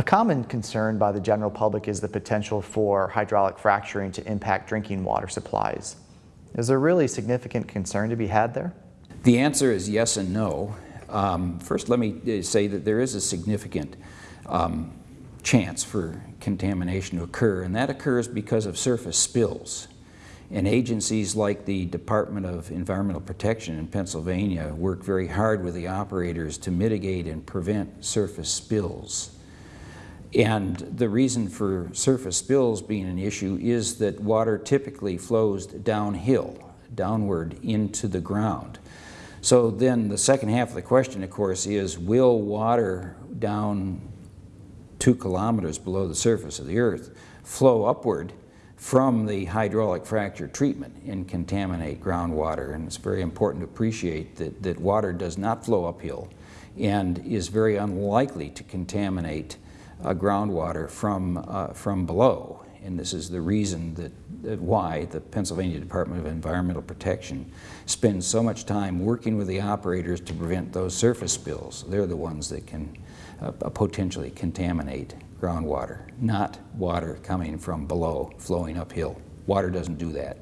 A common concern by the general public is the potential for hydraulic fracturing to impact drinking water supplies. Is there really significant concern to be had there? The answer is yes and no. Um, first, let me uh, say that there is a significant um, chance for contamination to occur, and that occurs because of surface spills. And agencies like the Department of Environmental Protection in Pennsylvania work very hard with the operators to mitigate and prevent surface spills. And the reason for surface spills being an issue is that water typically flows downhill, downward into the ground. So then the second half of the question, of course, is will water down two kilometers below the surface of the earth flow upward from the hydraulic fracture treatment and contaminate groundwater? And it's very important to appreciate that, that water does not flow uphill and is very unlikely to contaminate uh, groundwater from, uh, from below. And this is the reason that, that, why the Pennsylvania Department of Environmental Protection spends so much time working with the operators to prevent those surface spills. They're the ones that can uh, potentially contaminate groundwater, not water coming from below, flowing uphill. Water doesn't do that.